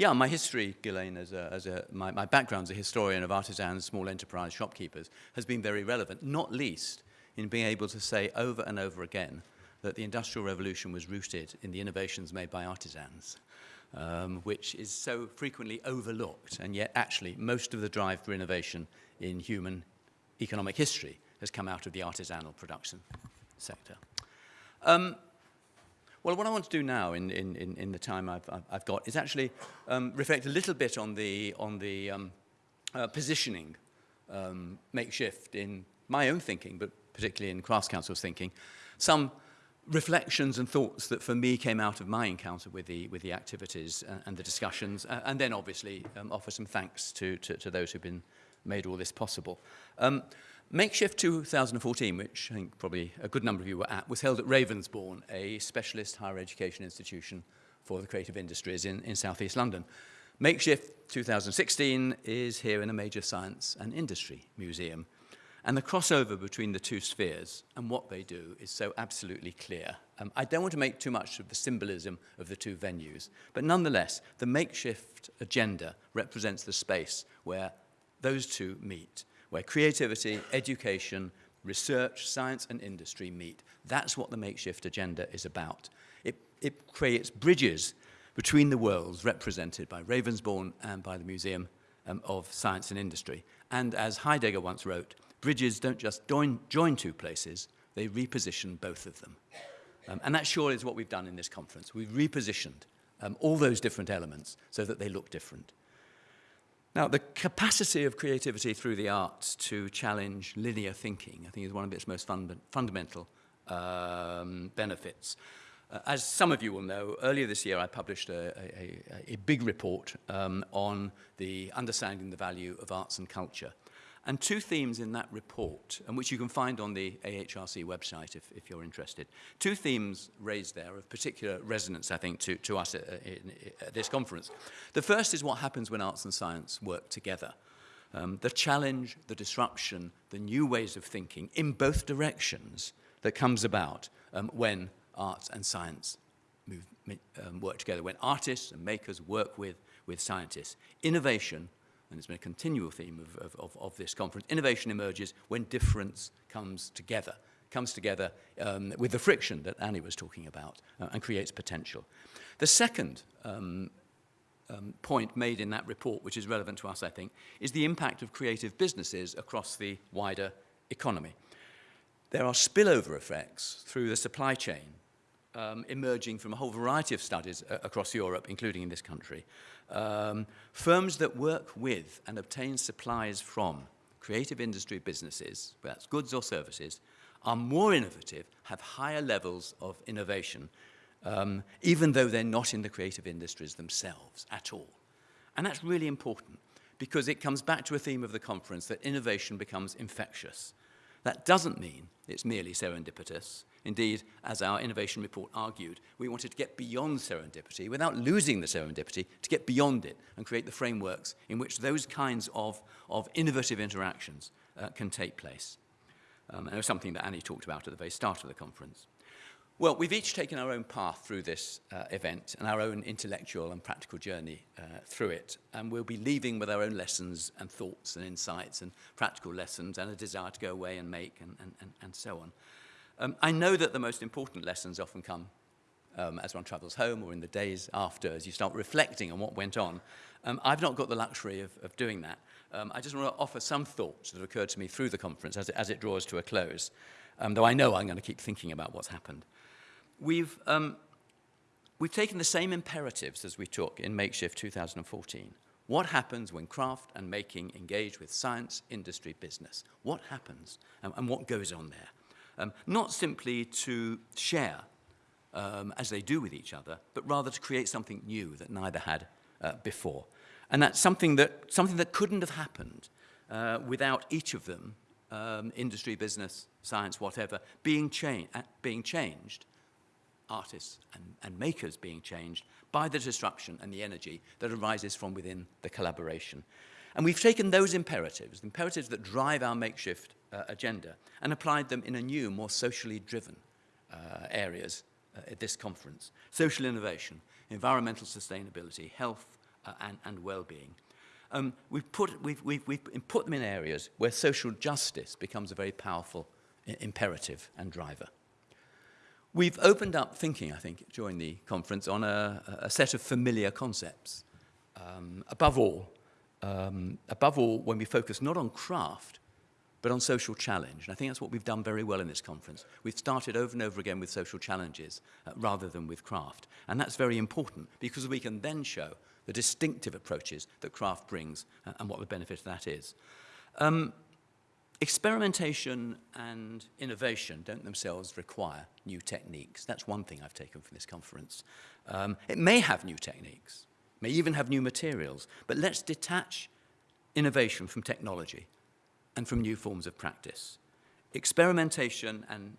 yeah, my history, Ghislaine, as a, as a, my, my background as a historian of artisans, small enterprise shopkeepers, has been very relevant, not least in being able to say over and over again that the Industrial Revolution was rooted in the innovations made by artisans, um, which is so frequently overlooked, and yet actually most of the drive for innovation in human economic history has come out of the artisanal production sector. Um, well, what I want to do now in, in, in the time I've, I've got is actually um, reflect a little bit on the, on the um, uh, positioning um, makeshift in my own thinking, but particularly in Crafts Council's thinking, some reflections and thoughts that for me came out of my encounter with the, with the activities and, and the discussions, uh, and then obviously um, offer some thanks to, to, to those who've been made all this possible. Makeshift 2014, which I think probably a good number of you were at, was held at Ravensbourne, a specialist higher education institution for the creative industries in, in southeast London. Makeshift 2016 is here in a major science and industry museum. And the crossover between the two spheres and what they do is so absolutely clear. Um, I don't want to make too much of the symbolism of the two venues, but nonetheless, the makeshift agenda represents the space where those two meet where creativity, education, research, science and industry meet. That's what the makeshift agenda is about. It, it creates bridges between the worlds represented by Ravensbourne and by the Museum um, of Science and Industry. And as Heidegger once wrote, bridges don't just join, join two places, they reposition both of them. Um, and that surely is what we've done in this conference. We've repositioned um, all those different elements so that they look different. Now, the capacity of creativity through the arts to challenge linear thinking, I think, is one of its most fund fundamental um, benefits. Uh, as some of you will know, earlier this year I published a, a, a big report um, on the understanding the value of arts and culture. And two themes in that report, and which you can find on the AHRC website if, if you're interested. Two themes raised there of particular resonance, I think, to, to us at, at this conference. The first is what happens when arts and science work together. Um, the challenge, the disruption, the new ways of thinking in both directions that comes about um, when arts and science move, um, work together, when artists and makers work with, with scientists. Innovation and it's been a continual theme of, of, of, of this conference, innovation emerges when difference comes together, comes together um, with the friction that Annie was talking about uh, and creates potential. The second um, um, point made in that report, which is relevant to us, I think, is the impact of creative businesses across the wider economy. There are spillover effects through the supply chain um, emerging from a whole variety of studies uh, across Europe, including in this country, um, firms that work with and obtain supplies from creative industry businesses, whether that's goods or services, are more innovative, have higher levels of innovation, um, even though they're not in the creative industries themselves at all. And that's really important because it comes back to a theme of the conference that innovation becomes infectious. That doesn't mean it's merely serendipitous. Indeed, as our innovation report argued, we wanted to get beyond serendipity without losing the serendipity, to get beyond it and create the frameworks in which those kinds of, of innovative interactions uh, can take place. Um, and it was something that Annie talked about at the very start of the conference. Well, we've each taken our own path through this uh, event and our own intellectual and practical journey uh, through it. And we'll be leaving with our own lessons and thoughts and insights and practical lessons and a desire to go away and make and, and, and, and so on. Um, I know that the most important lessons often come um, as one travels home or in the days after, as you start reflecting on what went on. Um, I've not got the luxury of, of doing that. Um, I just want to offer some thoughts that occurred to me through the conference as it, as it draws to a close, um, though I know I'm going to keep thinking about what's happened. We've, um, we've taken the same imperatives as we took in Makeshift 2014. What happens when craft and making engage with science, industry, business? What happens and, and what goes on there? Um, not simply to share, um, as they do with each other, but rather to create something new that neither had uh, before. And that's something that, something that couldn't have happened uh, without each of them, um, industry, business, science, whatever, being, cha uh, being changed, artists and, and makers being changed by the disruption and the energy that arises from within the collaboration. And we've taken those imperatives, the imperatives that drive our makeshift uh, agenda, and applied them in a new, more socially driven uh, areas uh, at this conference. Social innovation, environmental sustainability, health, uh, and, and well-being. Um, we've, put, we've, we've, we've put them in areas where social justice becomes a very powerful imperative and driver. We've opened up thinking, I think, during the conference on a, a set of familiar concepts. Um, above all, um, above all, when we focus not on craft, but on social challenge. And I think that's what we've done very well in this conference. We've started over and over again with social challenges uh, rather than with craft. And that's very important because we can then show the distinctive approaches that craft brings uh, and what the benefit of that is. Um, experimentation and innovation don't themselves require new techniques. That's one thing I've taken from this conference. Um, it may have new techniques, may even have new materials, but let's detach innovation from technology and from new forms of practice. Experimentation and,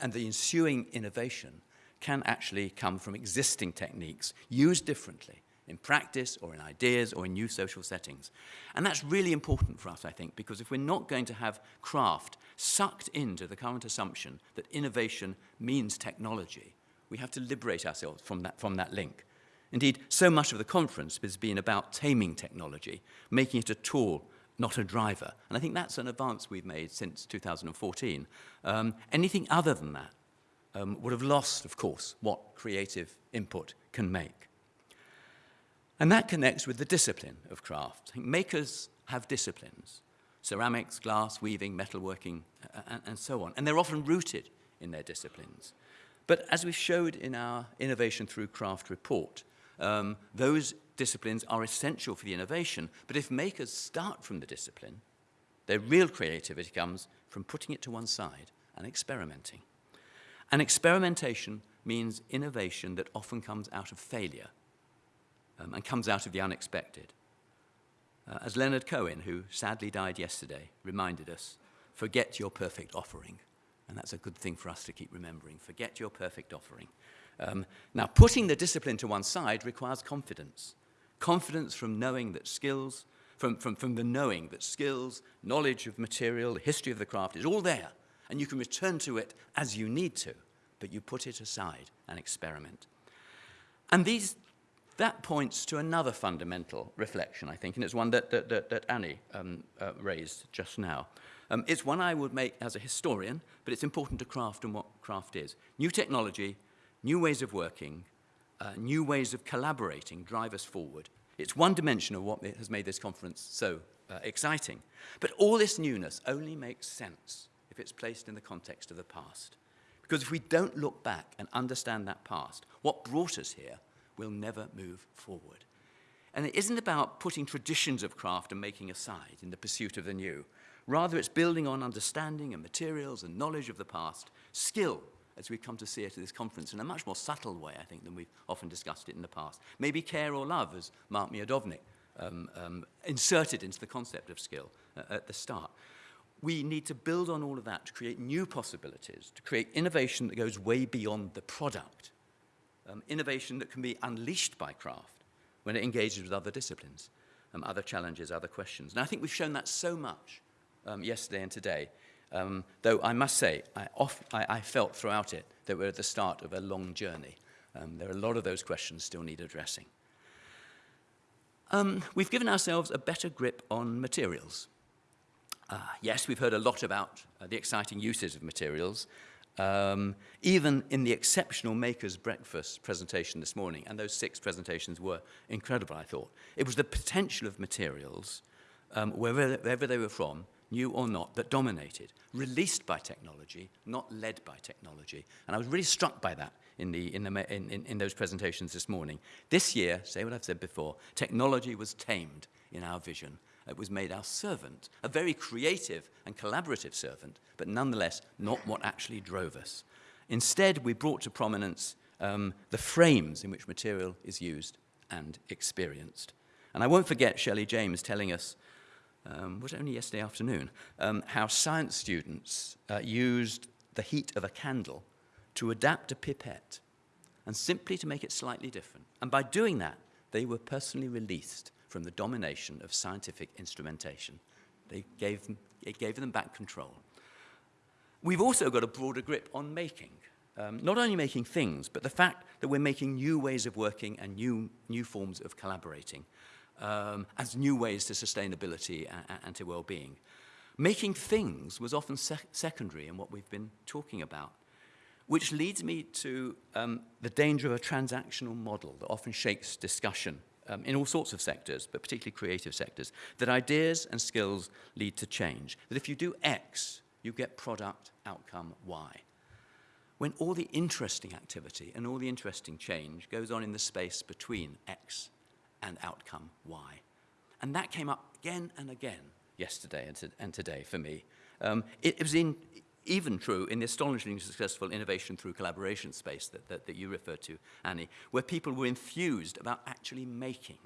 and the ensuing innovation can actually come from existing techniques used differently in practice or in ideas or in new social settings. And that's really important for us, I think, because if we're not going to have craft sucked into the current assumption that innovation means technology, we have to liberate ourselves from that, from that link. Indeed, so much of the conference has been about taming technology, making it a tool, not a driver. And I think that's an advance we've made since 2014. Um, anything other than that um, would have lost, of course, what creative input can make. And that connects with the discipline of craft. Makers have disciplines, ceramics, glass, weaving, metalworking, and, and so on. And they're often rooted in their disciplines. But as we showed in our Innovation Through Craft report, um, those disciplines are essential for the innovation. But if makers start from the discipline, their real creativity comes from putting it to one side and experimenting. And experimentation means innovation that often comes out of failure um, and comes out of the unexpected. Uh, as Leonard Cohen, who sadly died yesterday, reminded us, forget your perfect offering. And that's a good thing for us to keep remembering. Forget your perfect offering. Um, now, putting the discipline to one side requires confidence. Confidence from knowing that skills, from, from, from the knowing that skills, knowledge of material, the history of the craft is all there, and you can return to it as you need to, but you put it aside and experiment. And these that points to another fundamental reflection, I think, and it's one that, that, that, that Annie um, uh, raised just now. Um, it's one I would make as a historian, but it's important to craft and what craft is. New technology, new ways of working, uh, new ways of collaborating drive us forward. It's one dimension of what has made this conference so uh, exciting. But all this newness only makes sense if it's placed in the context of the past. Because if we don't look back and understand that past, what brought us here will never move forward. And it isn't about putting traditions of craft and making aside in the pursuit of the new. Rather, it's building on understanding and materials and knowledge of the past, skill, as we come to see it at this conference, in a much more subtle way, I think, than we've often discussed it in the past. Maybe care or love, as Mark Miodownik um, um, inserted into the concept of skill uh, at the start. We need to build on all of that to create new possibilities, to create innovation that goes way beyond the product um, innovation that can be unleashed by craft when it engages with other disciplines, um, other challenges, other questions. And I think we've shown that so much um, yesterday and today, um, though I must say, I, off, I, I, felt throughout it that we're at the start of a long journey. Um, there are a lot of those questions still need addressing. Um, we've given ourselves a better grip on materials. Uh, yes, we've heard a lot about uh, the exciting uses of materials, um, even in the exceptional Maker's Breakfast presentation this morning, and those six presentations were incredible, I thought. It was the potential of materials, um, wherever, wherever they were from, new or not, that dominated, released by technology, not led by technology. And I was really struck by that in, the, in, the, in, in, in those presentations this morning. This year, say what I've said before, technology was tamed in our vision it was made our servant, a very creative and collaborative servant, but nonetheless not what actually drove us. Instead, we brought to prominence um, the frames in which material is used and experienced. And I won't forget Shelley James telling us, um, was it only yesterday afternoon, um, how science students uh, used the heat of a candle to adapt a pipette and simply to make it slightly different. And by doing that, they were personally released from the domination of scientific instrumentation. They gave them, it gave them back control. We've also got a broader grip on making. um, not only making things, but the fact that we're making new ways of working and new, new forms of collaborating um, as new ways to sustainability and, and to well-being. Making things was often sec secondary in what we've been talking about, which leads me to um, the danger of a transactional model that often shakes discussion um, in all sorts of sectors, but particularly creative sectors, that ideas and skills lead to change. That if you do X, you get product outcome Y. When all the interesting activity and all the interesting change goes on in the space between X and outcome Y. And that came up again and again yesterday and, to, and today for me. Um, it, it was in, even true in the astonishingly successful innovation through collaboration space that, that, that you referred to, Annie, where people were enthused about actually making.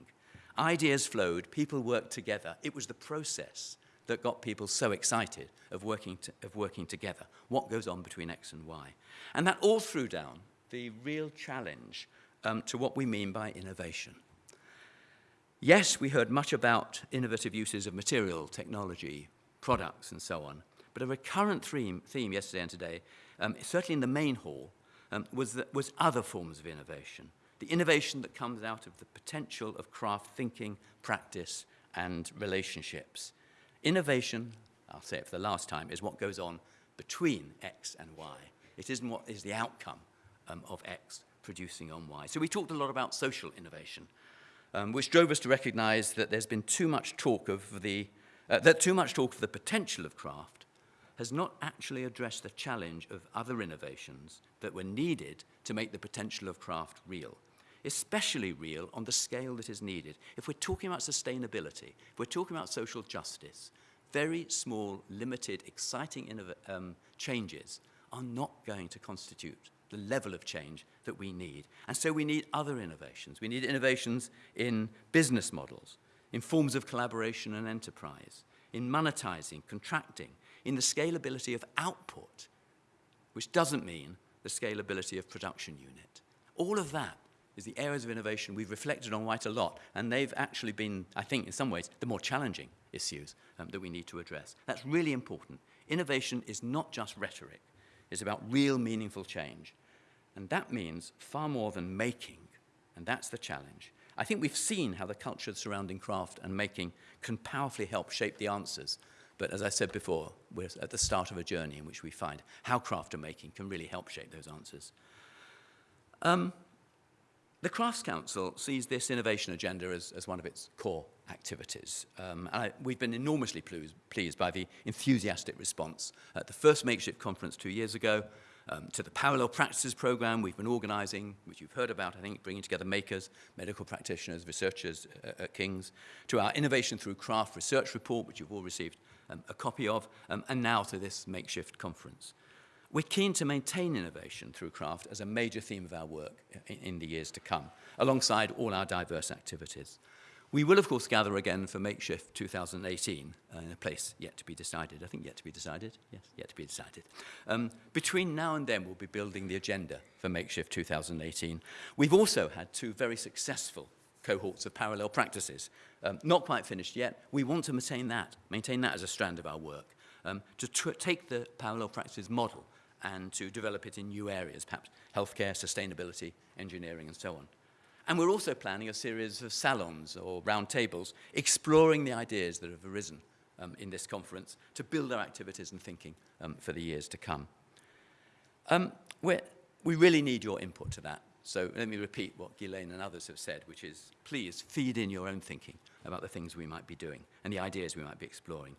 Ideas flowed, people worked together. It was the process that got people so excited of working, to, of working together. What goes on between X and Y? And that all threw down the real challenge um, to what we mean by innovation. Yes, we heard much about innovative uses of material, technology, products, and so on. But a recurrent theme, theme yesterday and today, um, certainly in the main hall, um, was, that, was other forms of innovation. The innovation that comes out of the potential of craft thinking, practice, and relationships. Innovation, I'll say it for the last time, is what goes on between X and Y. It isn't what is the outcome um, of X producing on Y. So we talked a lot about social innovation um, which drove us to recognize that there's been too much talk of the, uh, that too much talk of the potential of craft has not actually addressed the challenge of other innovations that were needed to make the potential of craft real, especially real on the scale that is needed. If we're talking about sustainability, if we're talking about social justice, very small, limited, exciting um, changes are not going to constitute the level of change that we need. And so we need other innovations. We need innovations in business models, in forms of collaboration and enterprise, in monetizing, contracting, in the scalability of output, which doesn't mean the scalability of production unit. All of that is the areas of innovation we've reflected on quite a lot, and they've actually been, I think, in some ways, the more challenging issues um, that we need to address. That's really important. Innovation is not just rhetoric is about real meaningful change. And that means far more than making, and that's the challenge. I think we've seen how the culture surrounding craft and making can powerfully help shape the answers. But as I said before, we're at the start of a journey in which we find how craft and making can really help shape those answers. Um, the Crafts Council sees this innovation agenda as, as one of its core activities. Um, and I, we've been enormously pleased, by the enthusiastic response at the first makeshift conference two years ago, um, to the parallel practices program we've been organizing, which you've heard about, I think, bringing together makers, medical practitioners, researchers uh, at King's, to our Innovation Through Craft research report, which you've all received um, a copy of, um, and now to this makeshift conference. We're keen to maintain innovation through craft as a major theme of our work in, in the years to come, alongside all our diverse activities. We will, of course, gather again for Makeshift 2018 uh, in a place yet to be decided. I think yet to be decided. Yes, yet to be decided. Um, between now and then, we'll be building the agenda for Makeshift 2018. We've also had two very successful cohorts of parallel practices. Um, not quite finished yet. We want to maintain that, maintain that as a strand of our work, um, to take the parallel practices model and to develop it in new areas, perhaps healthcare, sustainability, engineering, and so on. And we're also planning a series of salons or roundtables exploring the ideas that have arisen um, in this conference to build our activities and thinking um, for the years to come. Um, we really need your input to that. So let me repeat what Ghislaine and others have said, which is please feed in your own thinking about the things we might be doing and the ideas we might be exploring.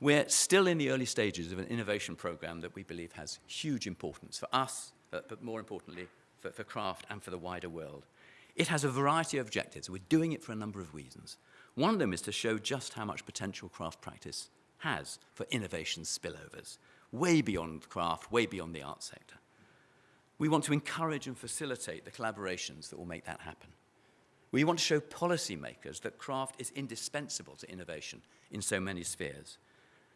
We're still in the early stages of an innovation program that we believe has huge importance for us, but, but more importantly, for, for craft and for the wider world. It has a variety of objectives. We're doing it for a number of reasons. One of them is to show just how much potential craft practice has for innovation spillovers, way beyond craft, way beyond the art sector. We want to encourage and facilitate the collaborations that will make that happen. We want to show policymakers that craft is indispensable to innovation in so many spheres.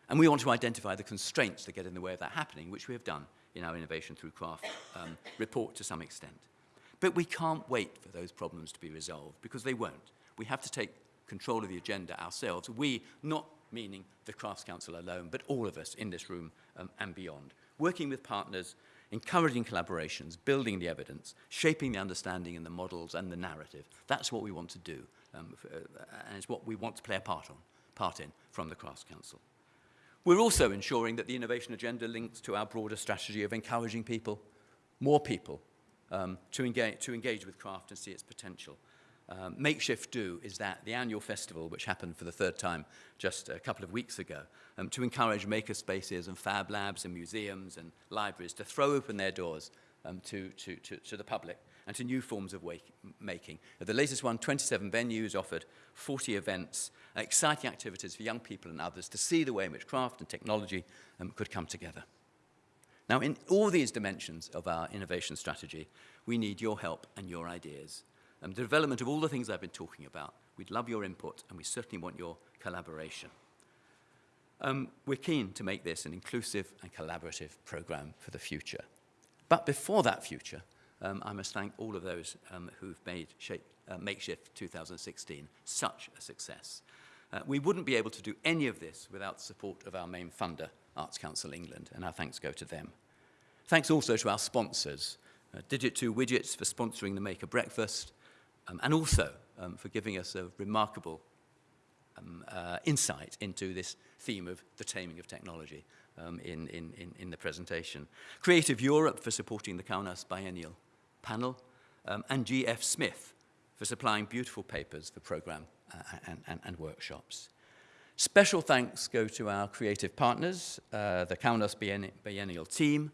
And we want to identify the constraints that get in the way of that happening, which we have done in our Innovation Through Craft um, report to some extent. But we can't wait for those problems to be resolved, because they won't. We have to take control of the agenda ourselves. We, not meaning the Crafts Council alone, but all of us in this room um, and beyond, working with partners encouraging collaborations, building the evidence, shaping the understanding and the models and the narrative. That's what we want to do, um, uh, and it's what we want to play a part, on, part in from the Crafts Council. We're also ensuring that the innovation agenda links to our broader strategy of encouraging people, more people, um, to, engage, to engage with craft and see its potential. Um, Makeshift Do is that, the annual festival, which happened for the third time just a couple of weeks ago, um, to encourage maker spaces and fab labs and museums and libraries to throw open their doors um, to, to, to, to the public and to new forms of wake, making. The latest one, 27 venues offered 40 events, exciting activities for young people and others to see the way in which craft and technology um, could come together. Now, in all these dimensions of our innovation strategy, we need your help and your ideas. The development of all the things I've been talking about, we'd love your input and we certainly want your collaboration. Um, we're keen to make this an inclusive and collaborative program for the future. But before that future, um, I must thank all of those um, who've made shape, uh, Makeshift 2016 such a success. Uh, we wouldn't be able to do any of this without support of our main funder, Arts Council England, and our thanks go to them. Thanks also to our sponsors, uh, Digits2Widgets for sponsoring the Maker Breakfast, um, and also um, for giving us a remarkable um, uh, insight into this theme of the taming of technology um, in, in, in, in the presentation. Creative Europe for supporting the Kaunas Biennial panel, um, and GF Smith for supplying beautiful papers for program uh, and, and, and workshops. Special thanks go to our creative partners, uh, the Kaunas Biennial team,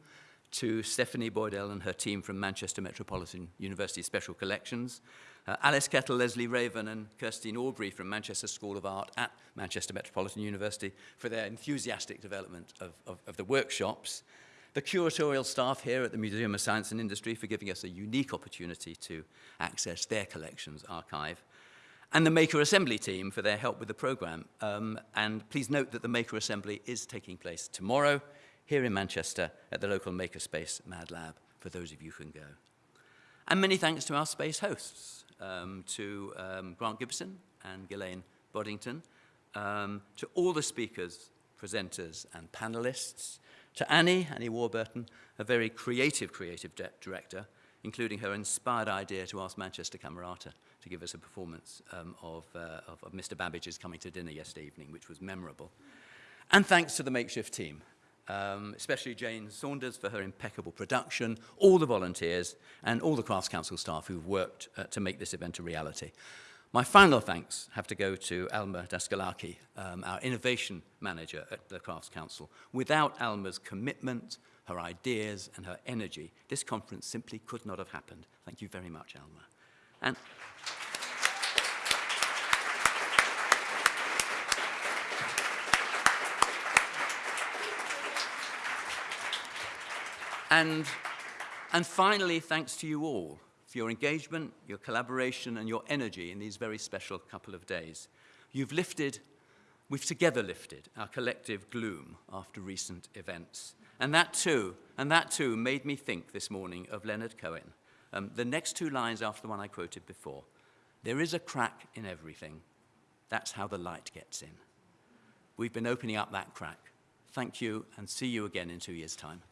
to Stephanie Boydell and her team from Manchester Metropolitan University Special Collections, uh, Alice Kettle, Leslie Raven and Kirstine Aubrey from Manchester School of Art at Manchester Metropolitan University for their enthusiastic development of, of, of the workshops, the curatorial staff here at the Museum of Science and Industry for giving us a unique opportunity to access their collections archive, and the Maker Assembly team for their help with the programme. Um, and please note that the Maker Assembly is taking place tomorrow here in Manchester at the local Makerspace Mad Lab for those of you who can go. And many thanks to our space hosts, um, to um, Grant Gibson and Ghislaine Boddington, um, to all the speakers, presenters and panelists, to Annie, Annie Warburton, a very creative creative director, including her inspired idea to ask Manchester Camerata to give us a performance um, of, uh, of, of Mr. Babbage's Coming to Dinner yesterday evening, which was memorable. And thanks to the makeshift team, um, especially Jane Saunders for her impeccable production, all the volunteers, and all the Crafts Council staff who've worked uh, to make this event a reality. My final thanks have to go to Alma Daskalaki, um, our innovation manager at the Crafts Council. Without Alma's commitment, her ideas, and her energy, this conference simply could not have happened. Thank you very much, Alma. And And, and finally, thanks to you all for your engagement, your collaboration, and your energy in these very special couple of days. You've lifted, we've together lifted our collective gloom after recent events. And that too, and that too made me think this morning of Leonard Cohen. Um, the next two lines after the one I quoted before. There is a crack in everything. That's how the light gets in. We've been opening up that crack. Thank you and see you again in two years' time.